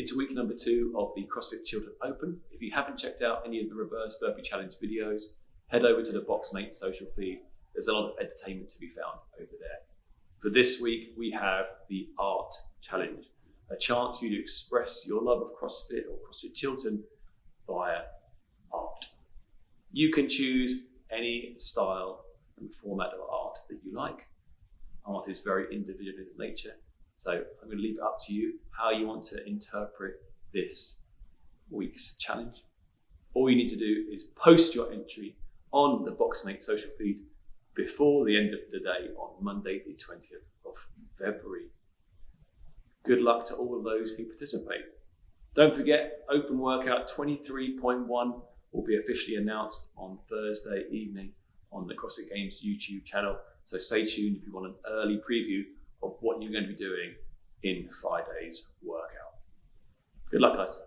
into week number two of the CrossFit Chiltern Open. If you haven't checked out any of the reverse burpee challenge videos, head over to the Boxmate social feed. There's a lot of entertainment to be found over there. For this week, we have the Art Challenge, a chance for you to express your love of CrossFit or CrossFit Chiltern via art. You can choose any style and format of art that you like. Art is very individual in nature, so going to leave it up to you how you want to interpret this week's challenge. All you need to do is post your entry on the Boxmate social feed before the end of the day on Monday, the 20th of February. Good luck to all of those who participate. Don't forget, Open Workout 23.1 will be officially announced on Thursday evening on the CrossFit Games YouTube channel. So stay tuned if you want an early preview of what you're going to be doing in Friday's workout. Good luck, guys.